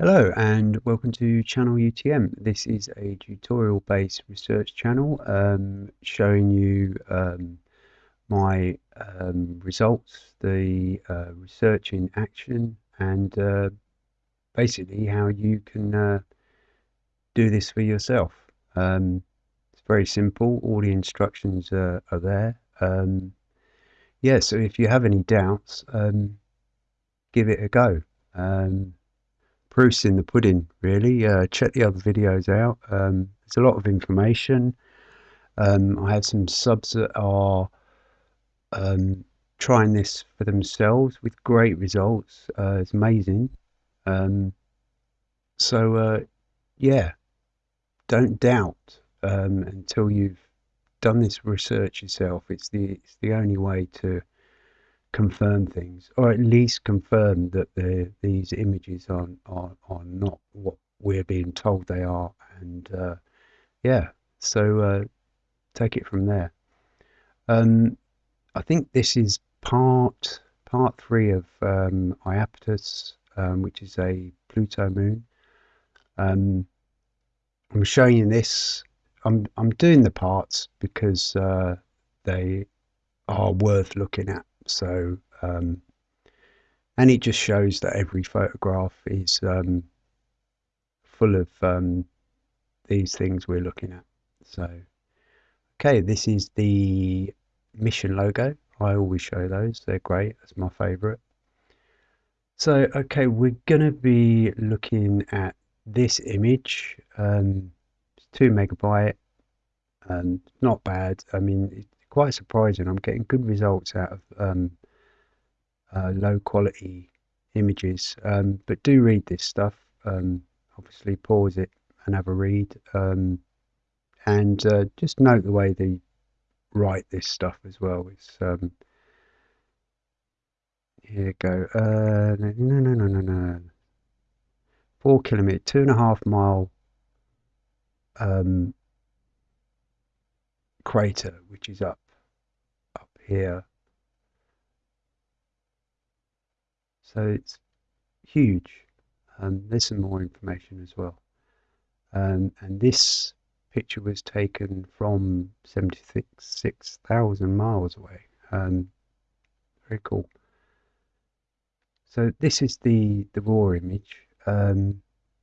Hello and welcome to Channel UTM. This is a tutorial based research channel um, showing you um, my um, results, the uh, research in action, and uh, basically how you can uh, do this for yourself. Um, it's very simple, all the instructions are, are there. Um, yeah, so if you have any doubts, um, give it a go. Um, proof's in the pudding, really. Uh, check the other videos out. Um, there's a lot of information. Um, I have some subs that are um, trying this for themselves with great results. Uh, it's amazing. Um, so, uh, yeah, don't doubt um, until you've done this research yourself. It's the it's the only way to confirm things, or at least confirm that the, these images are, are, are not what we're being told they are. And uh, yeah, so uh, take it from there. Um, I think this is part part three of um, Iapetus, um, which is a Pluto moon. Um, I'm showing you this. I'm I'm doing the parts because uh, they are worth looking at so, um, and it just shows that every photograph is um, full of um, these things we're looking at. So, okay, this is the mission logo. I always show those. They're great. That's my favorite. So, okay, we're going to be looking at this image. Um, it's two megabyte. and not bad. I mean, quite surprising. I'm getting good results out of um, uh, low quality images. Um, but do read this stuff. Um, obviously, pause it and have a read. Um, and uh, just note the way they write this stuff as well. It's um, here you go. Uh, no, no, no, no, no. Four kilometer, two and a half mile um, crater, which is up up here. So it's huge. Um, there's some more information as well. Um, and this picture was taken from 76,000 miles away. Um, very cool. So this is the, the raw image, um,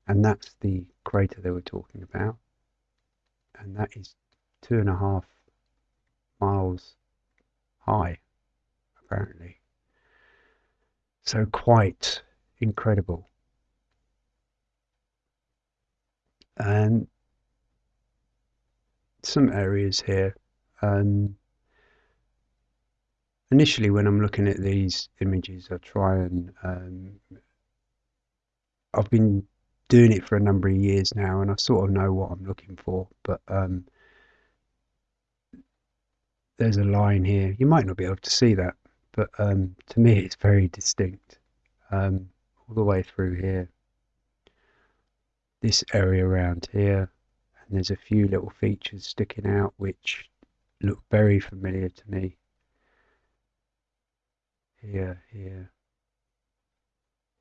and that's the crater they were talking about. And that is two and a half miles high, apparently. So quite incredible. And some areas here. Um, initially, when I'm looking at these images, I try and um, I've been doing it for a number of years now, and I sort of know what I'm looking for. But um, there's a line here. You might not be able to see that, but um, to me it's very distinct. Um, all the way through here. This area around here, and there's a few little features sticking out which look very familiar to me. Here, here,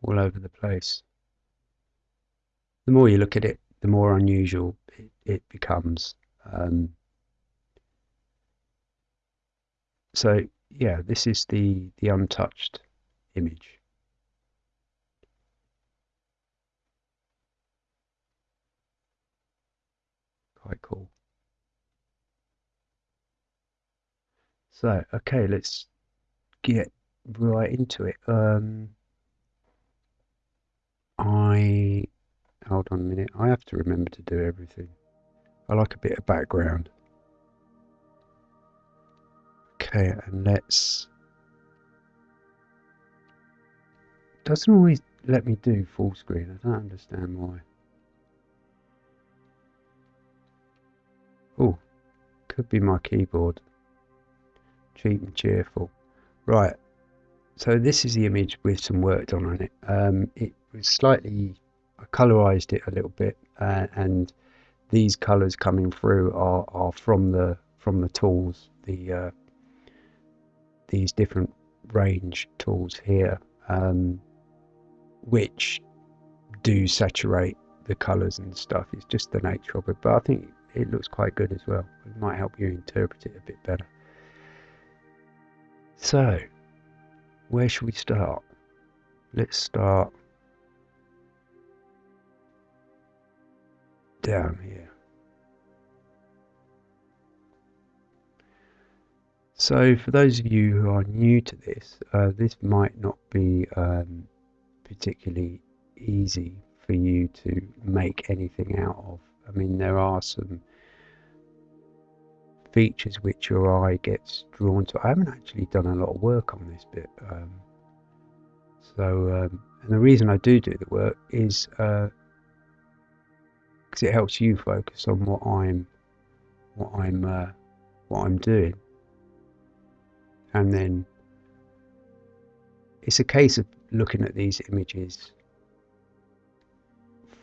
all over the place. The more you look at it, the more unusual it, it becomes. Um, So yeah, this is the, the untouched image. Quite cool. So, okay, let's get right into it. Um, I, hold on a minute, I have to remember to do everything. I like a bit of background. Okay, and let's... Doesn't always let me do full screen. I don't understand why. Oh, could be my keyboard. Cheap and cheerful. Right, so this is the image with some work done on it. Um, it was slightly, I colorized it a little bit, uh, and these colors coming through are, are from the from the tools, the uh, these different range tools here, um, which do saturate the colours and stuff. It's just the nature of it. But I think it looks quite good as well. It might help you interpret it a bit better. So, where should we start? Let's start down here. So for those of you who are new to this, uh, this might not be um, particularly easy for you to make anything out of. I mean, there are some features which your eye gets drawn to. I haven't actually done a lot of work on this bit. Um, so, um, and the reason I do do the work is because uh, it helps you focus on what I'm, what I'm, uh, what I'm doing, and then it's a case of looking at these images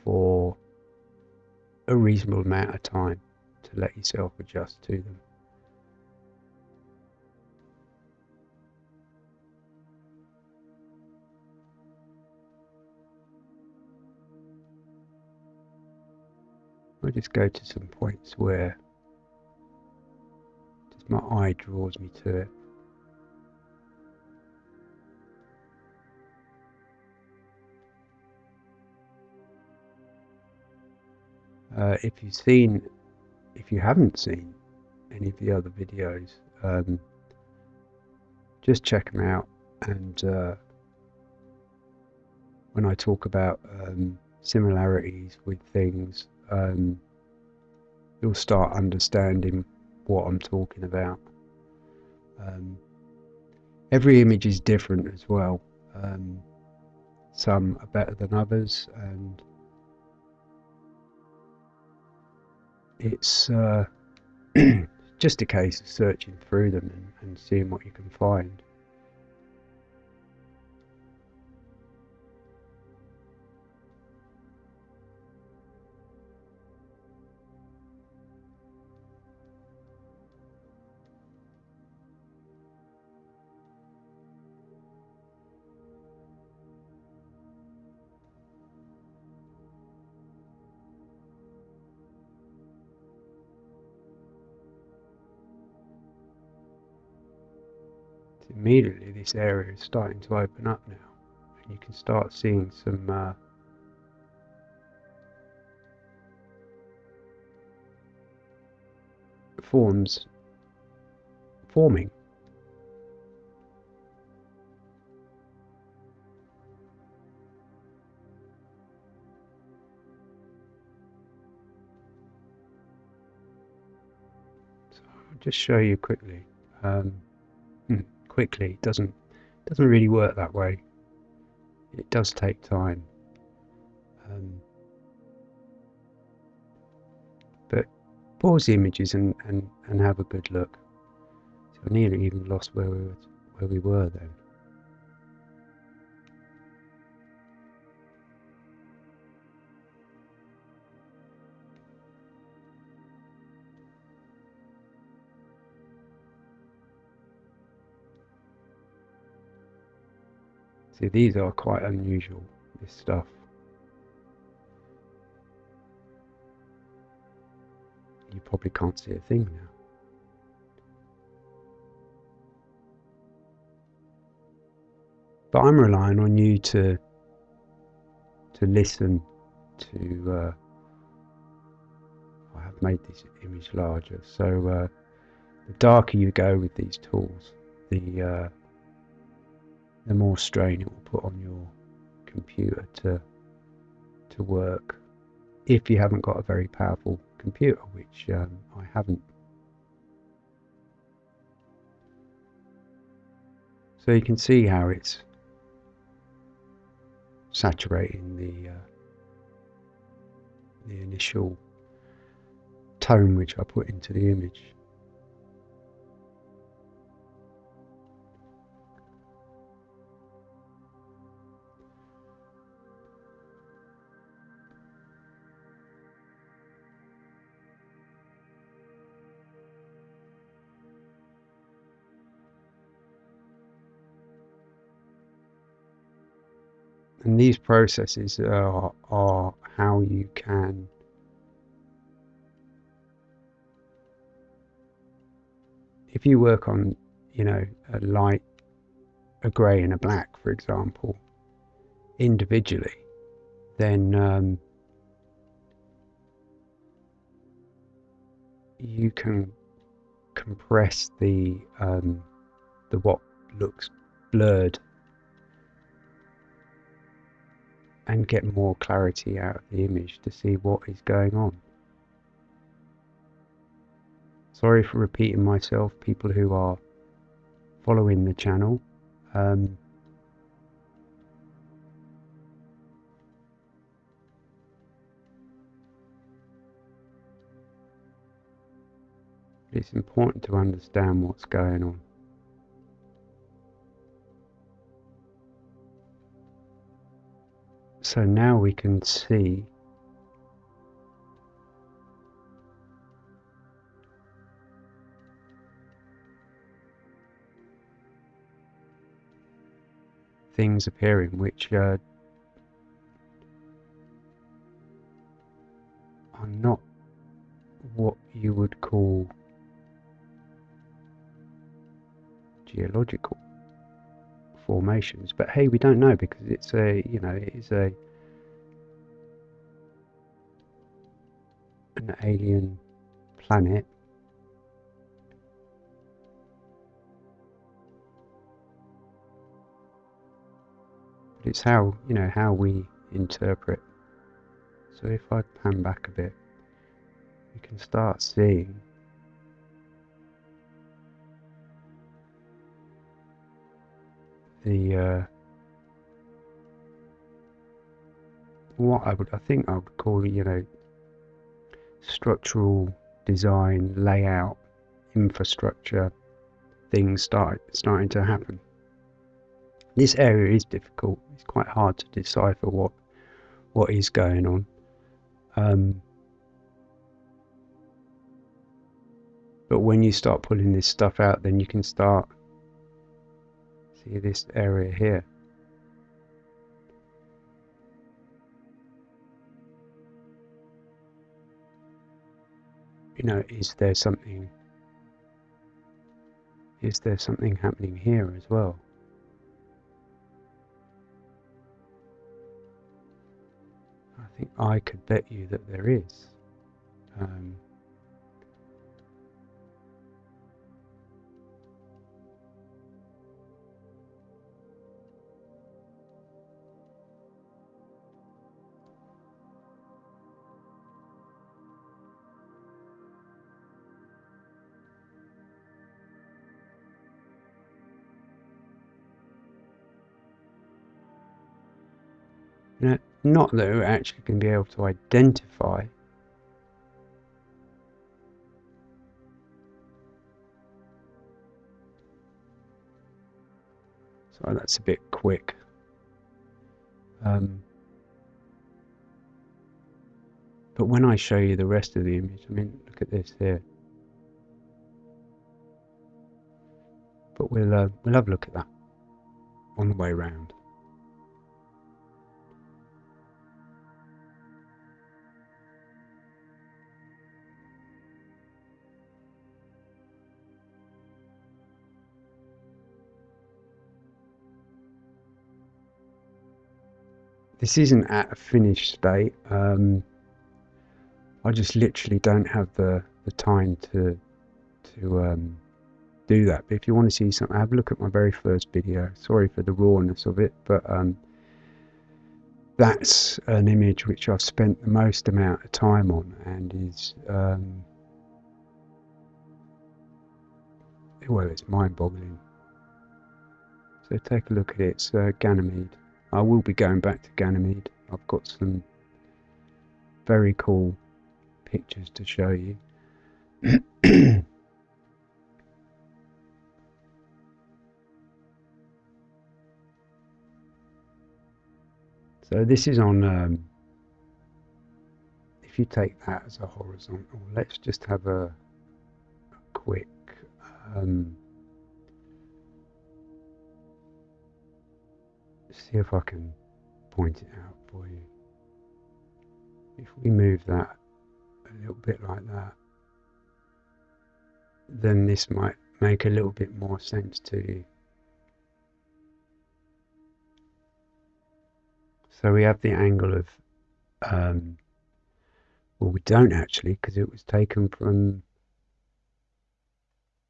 for a reasonable amount of time to let yourself adjust to them. I'll just go to some points where just my eye draws me to it. Uh, if you've seen, if you haven't seen any of the other videos, um, just check them out. And uh, when I talk about um, similarities with things, um, you'll start understanding what I'm talking about. Um, every image is different as well. Um, some are better than others, and it's uh, just a case of searching through them and, and seeing what you can find. This area is starting to open up now. And you can start seeing some uh, forms forming. So I'll just show you quickly um, quickly. It doesn't doesn't really work that way. It does take time. Um, but pause the images and, and, and have a good look. So I nearly even lost where we were, where we were then. See, these are quite unusual, this stuff. You probably can't see a thing now. But I'm relying on you to to listen to uh, I have made this image larger so uh, the darker you go with these tools the uh, the more strain it will put on your computer to to work. If you haven't got a very powerful computer which um, I haven't. So you can see how it's saturating the uh, the initial tone which I put into the image And these processes are, are how you can if you work on, you know, a light, a grey and a black, for example, individually, then um, you can compress the um, the what looks blurred and get more clarity out of the image to see what is going on. Sorry for repeating myself, people who are following the channel. Um, it's important to understand what's going on. So now we can see. Things appearing which uh, are not what you would call geological formations but hey we don't know because it's a you know it is a an alien planet. But it's how you know how we interpret. So if I pan back a bit you can start seeing the uh, what I would I think I would call it you know structural design layout infrastructure things start starting to happen. This area is difficult. It's quite hard to decipher what what is going on. Um, but when you start pulling this stuff out then you can start see this area here. You know is there something is there something happening here as well? I think I could bet you that there is. Um, not that we're actually going to be able to identify Sorry, that's a bit quick. Um, but when I show you the rest of the image, I mean, look at this here. But we'll uh, we'll have a look at that on the way round. This isn't at a finished state. Um, I just literally don't have the, the time to to um, do that. But if you want to see something, have a look at my very first video. Sorry for the rawness of it, but um, that's an image which I've spent the most amount of time on and is um, well, it's mind-boggling. So take a look at it. It's uh, Ganymede. I will be going back to Ganymede. I've got some very cool pictures to show you. so this is on, um, if you take that as a horizontal, let's just have a, a quick um, see if I can point it out for you. If we move that a little bit like that, then this might make a little bit more sense to you. So we have the angle of, um, well, we don't actually because it was taken from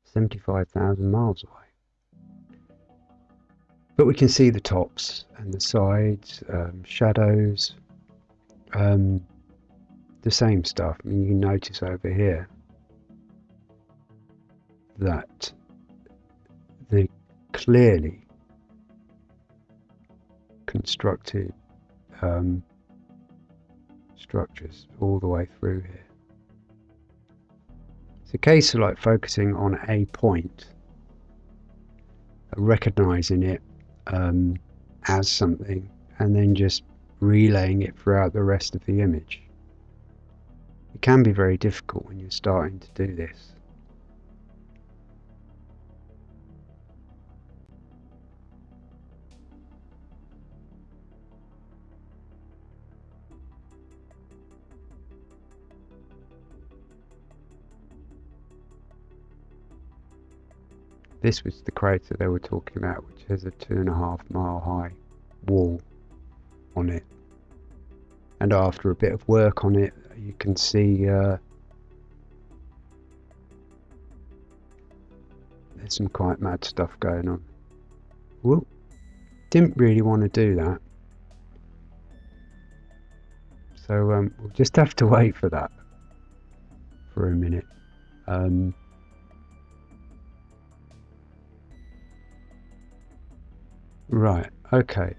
75,000 miles away. But we can see the tops and the sides, um, shadows, um, the same stuff. I mean, you notice over here that the clearly constructed um, structures all the way through here. It's a case of like focusing on a point, recognizing it um, as something, and then just relaying it throughout the rest of the image. It can be very difficult when you're starting to do this. This was the crater they were talking about, which has a two and a half mile high wall on it. And after a bit of work on it, you can see uh, there's some quite mad stuff going on. Whoop. Didn't really want to do that. So um, we'll just have to wait for that for a minute. Um, Right, okay.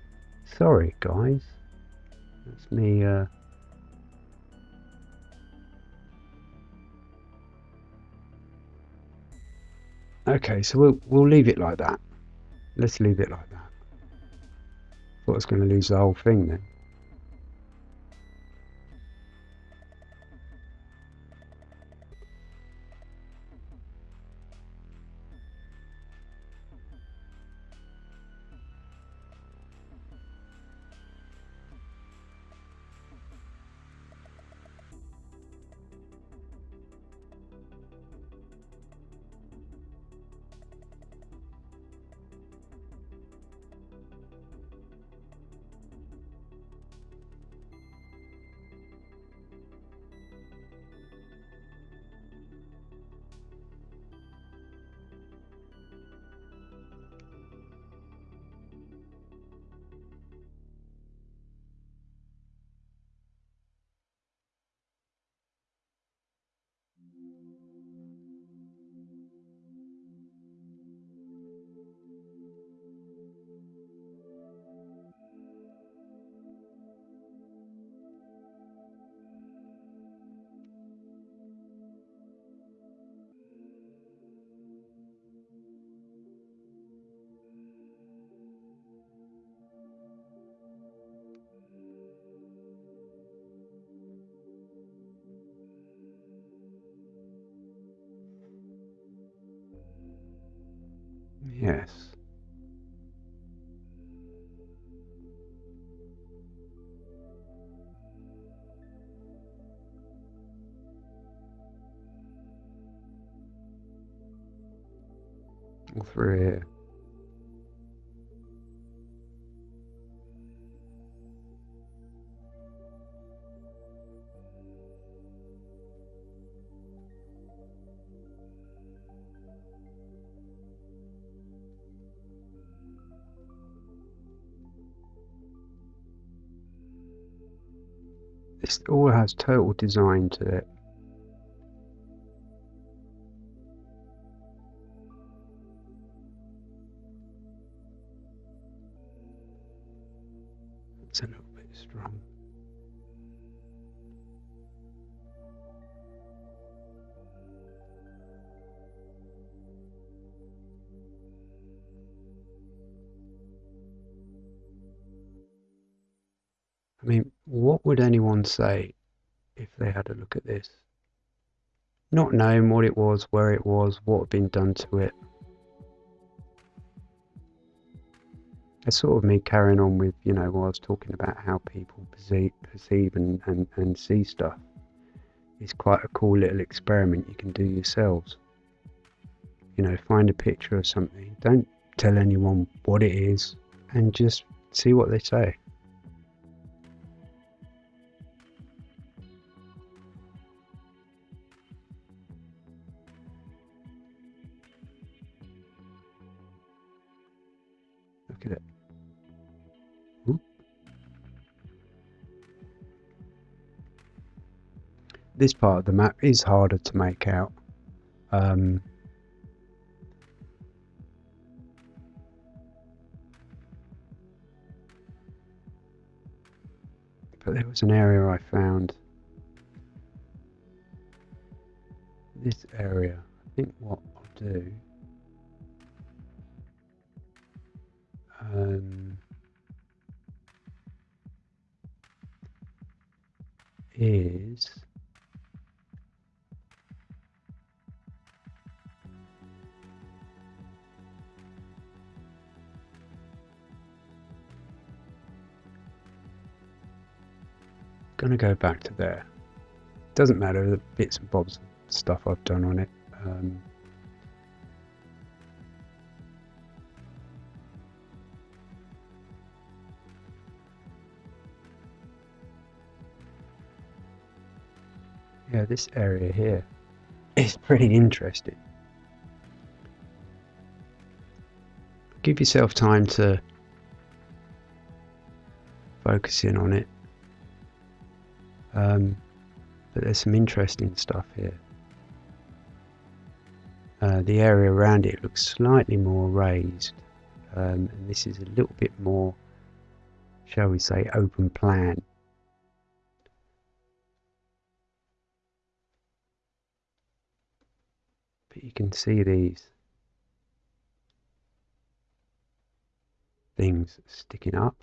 Sorry, guys. That's me, uh... Okay, so we'll, we'll leave it like that. Let's leave it like that. Thought I was going to lose the whole thing then. Yes. All through here. All has total design to it. It's a little bit strong. I mean, what would anyone say if they had a look at this? Not knowing what it was, where it was, what had been done to it. it's sort of me carrying on with, you know, I was talking about how people perceive, perceive and, and, and see stuff. It's quite a cool little experiment you can do yourselves. You know, find a picture of something. Don't tell anyone what it is and just see what they say. This part of the map is harder to make out. Um, but there was an area I found. This area, I think what I'll do um, is gonna go back to there. Doesn't matter the bits and bobs stuff I've done on it. Um, yeah, this area here is pretty interesting. Give yourself time to focus in on it. Um, but there's some interesting stuff here. Uh, the area around it looks slightly more raised. Um, and this is a little bit more shall we say open plan. But you can see these things sticking up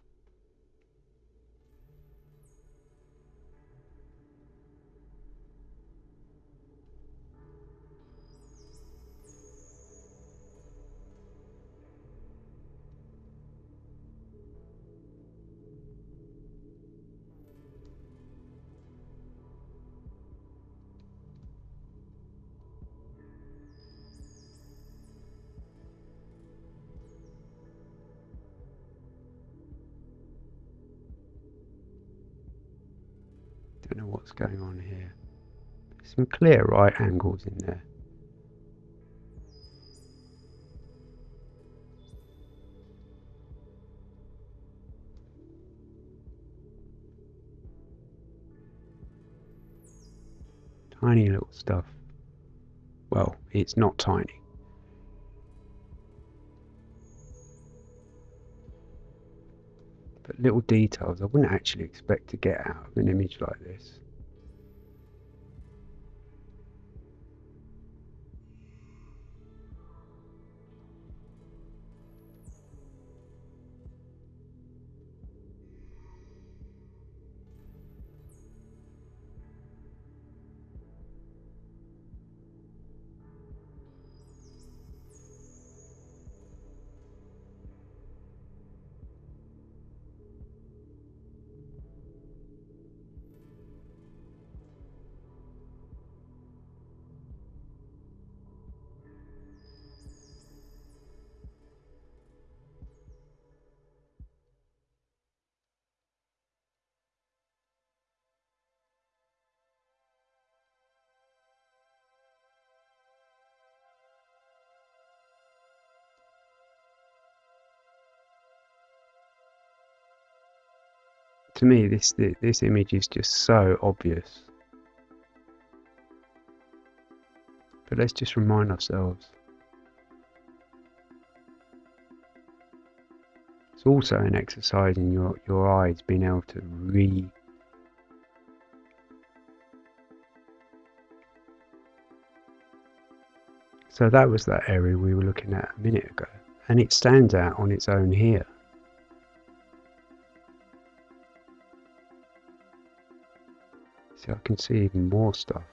what's going on here. some clear right angles in there. Tiny little stuff. Well, it's not tiny. but little details I wouldn't actually expect to get out of an image like this. To me this this image is just so obvious. But let's just remind ourselves. It's also an exercise in your your eyes being able to re so that was that area we were looking at a minute ago and it stands out on its own here See, I can see even more stuff.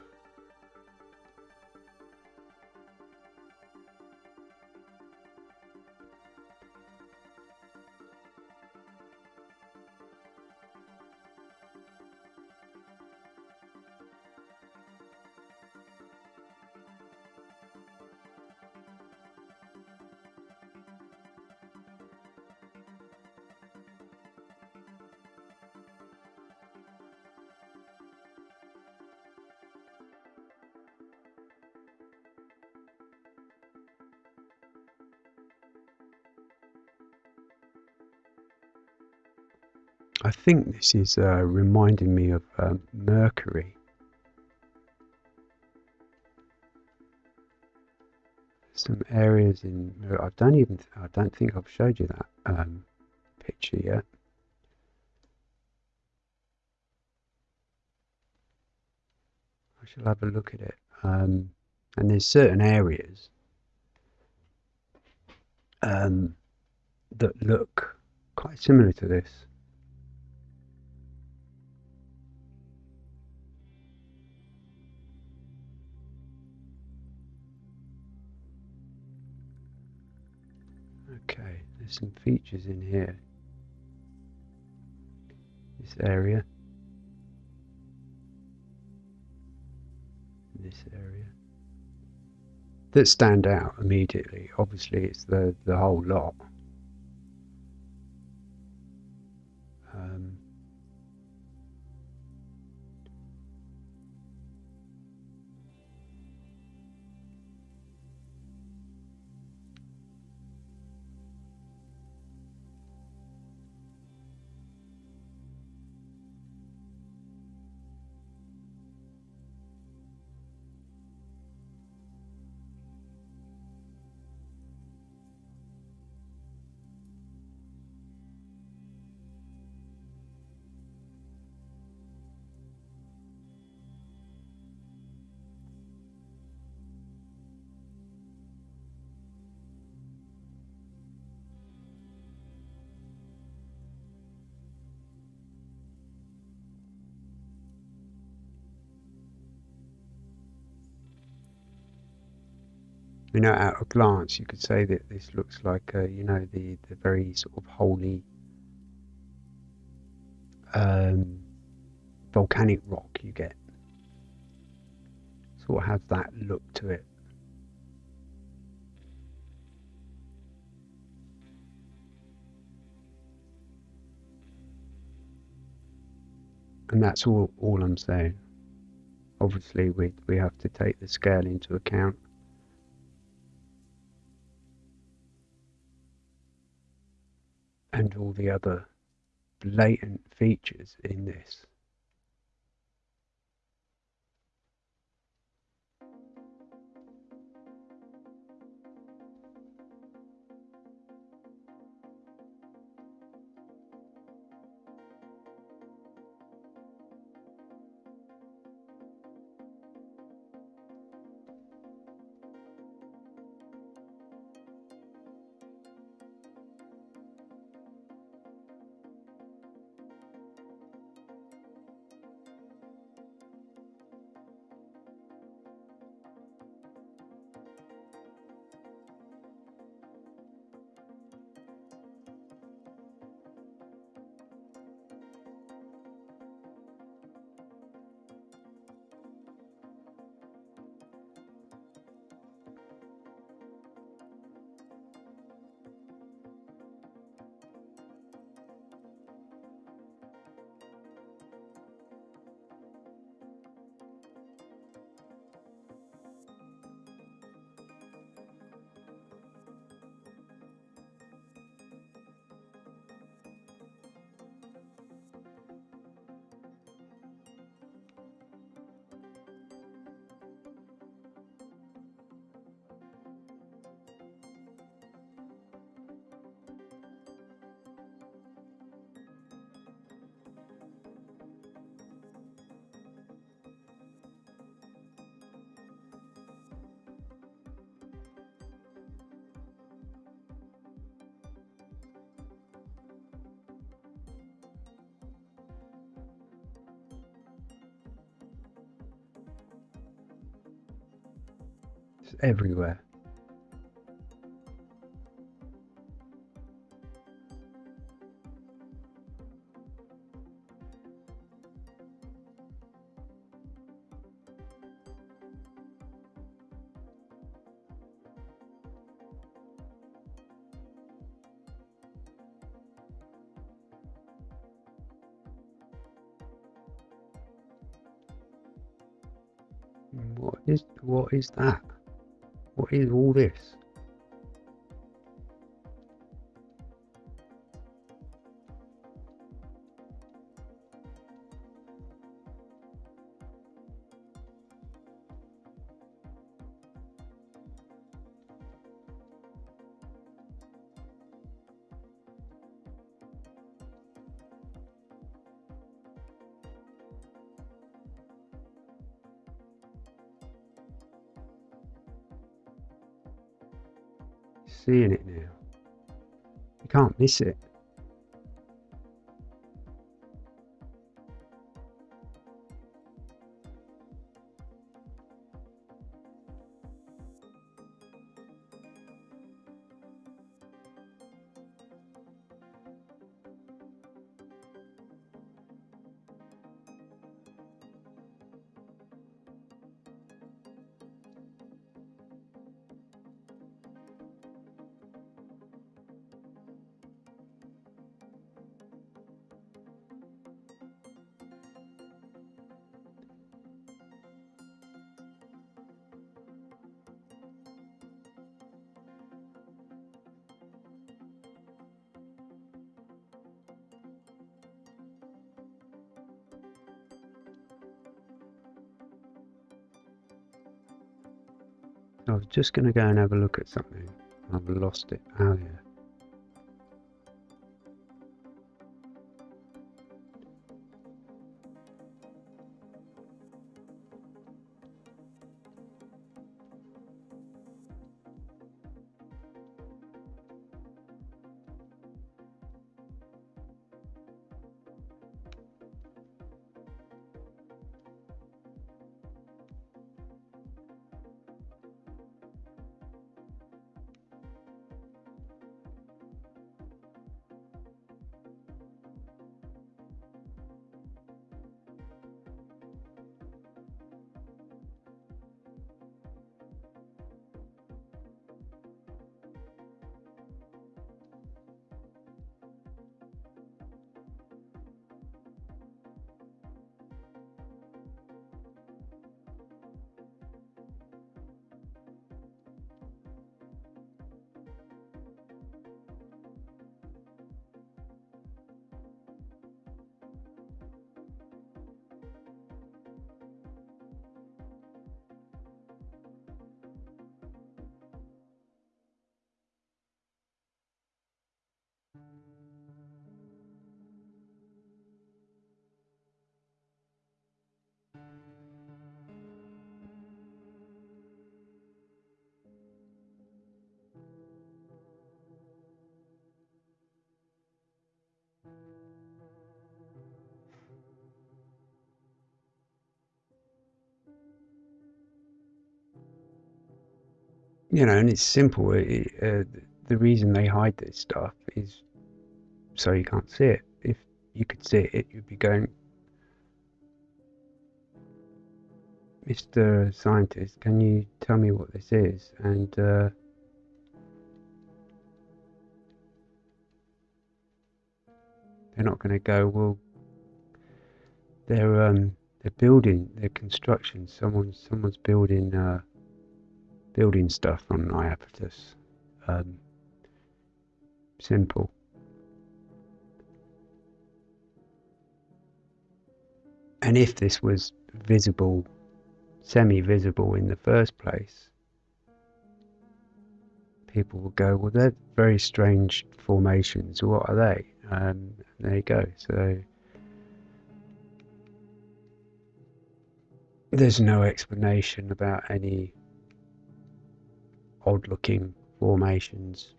I think this is uh, reminding me of um, Mercury. Some areas in I don't even I don't think I've showed you that um, picture yet. I shall have a look at it. Um, and there's certain areas um, that look quite similar to this. There's some features in here. This area. This area. That stand out immediately. Obviously it's the, the whole lot. You know, at a glance, you could say that this looks like, you know, the, the very sort of holey um, volcanic rock you get. Sort of has that look to it. And that's all, all I'm saying. Obviously, we, we have to take the scale into account. And all the other blatant features in this. Everywhere. What is what is that? What is all this? You can't miss I was just going to go and have a look at something. I've lost it. Oh, yeah. You know, and it's simple. It, uh, the reason they hide this stuff is so you can't see it. If you could see it, you'd be going, Mr. Scientist, can you tell me what this is? And uh, they're not going to go, well, they're um, they're building, they're construction. Someone's someone's building. Uh, building stuff on Iapetus. Um, simple. And if this was visible, semi-visible in the first place, people would go, well, they're very strange formations. What are they? Um, there you go. So there's no explanation about any odd looking formations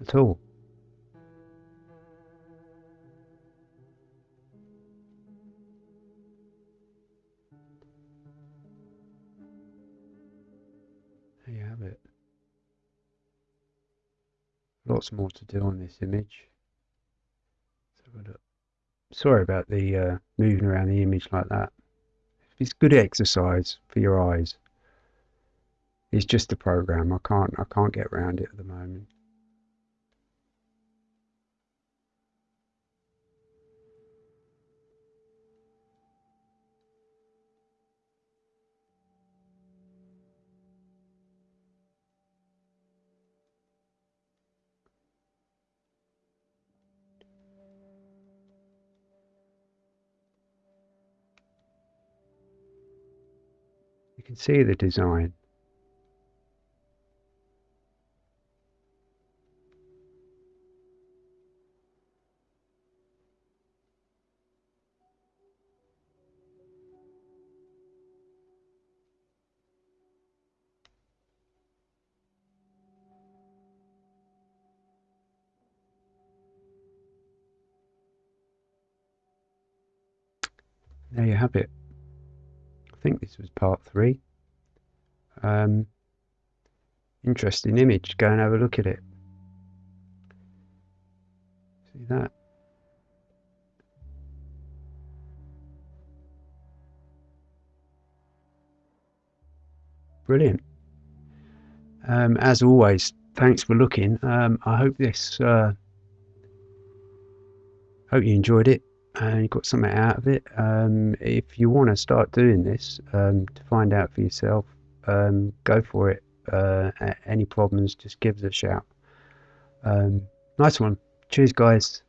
at all. There you have it. Lots more to do on this image. Sorry about the uh, moving around the image like that. It's good exercise for your eyes. It's just a program. I can't I can't get around it at the moment. can see the design. There you have it. Think this was part three. Um, interesting image. Go and have a look at it. See that? Brilliant. Um, as always, thanks for looking. Um, I hope this. Uh, hope you enjoyed it and you got something out of it. Um, if you want to start doing this um, to find out for yourself, um, go for it. Uh, any problems, just give us a shout. Um, nice one. Cheers, guys.